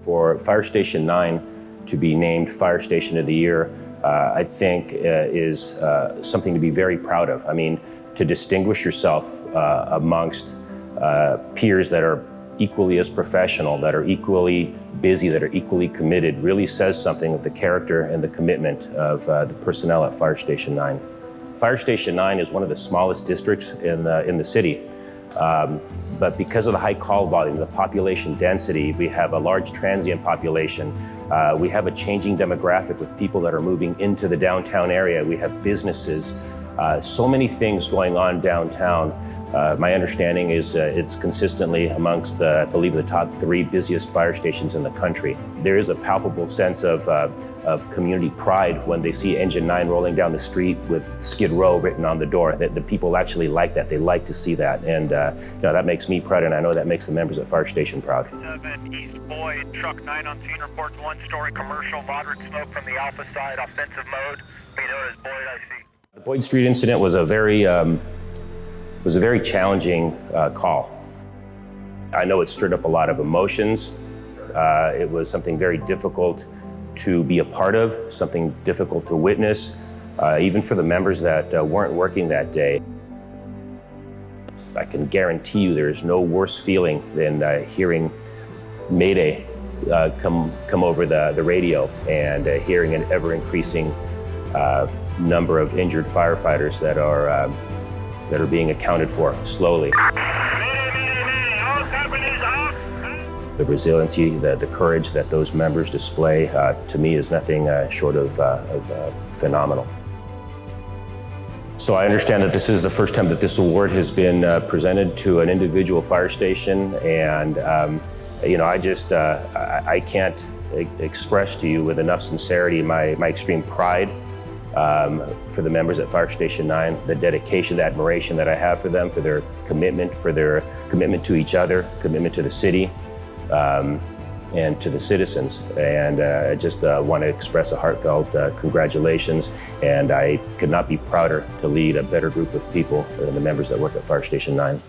For Fire Station 9 to be named Fire Station of the Year, uh, I think uh, is uh, something to be very proud of. I mean, to distinguish yourself uh, amongst uh, peers that are equally as professional, that are equally busy, that are equally committed, really says something of the character and the commitment of uh, the personnel at Fire Station 9. Fire Station 9 is one of the smallest districts in the, in the city. Um, but because of the high call volume, the population density, we have a large transient population. Uh, we have a changing demographic with people that are moving into the downtown area. We have businesses, uh, so many things going on downtown uh, my understanding is uh, it's consistently amongst, the, I believe, the top three busiest fire stations in the country. There is a palpable sense of, uh, of community pride when they see Engine 9 rolling down the street with Skid Row written on the door. That the people actually like that. They like to see that. And uh, you know, that makes me proud, and I know that makes the members at Fire Station proud. 7 East Boyd, truck 9 on scene reports one-story commercial, moderate smoke from the Alpha side, offensive mode. Be known as Boyd. The Boyd Street incident was a very um, was a very challenging uh, call. I know it stirred up a lot of emotions. Uh, it was something very difficult to be a part of, something difficult to witness, uh, even for the members that uh, weren't working that day. I can guarantee you there is no worse feeling than uh, hearing Mayday uh, come, come over the, the radio and hearing an ever-increasing number of injured firefighters that are um, that are being accounted for slowly. The resiliency, the, the courage that those members display, uh, to me, is nothing uh, short of, uh, of uh, phenomenal. So I understand that this is the first time that this award has been uh, presented to an individual fire station, and um, you know, I just, uh, I, I can't express to you with enough sincerity my, my extreme pride um, for the members at Fire Station 9, the dedication, the admiration that I have for them, for their commitment, for their commitment to each other, commitment to the city, um, and to the citizens. And uh, I just uh, want to express a heartfelt uh, congratulations. And I could not be prouder to lead a better group of people than the members that work at Fire Station 9.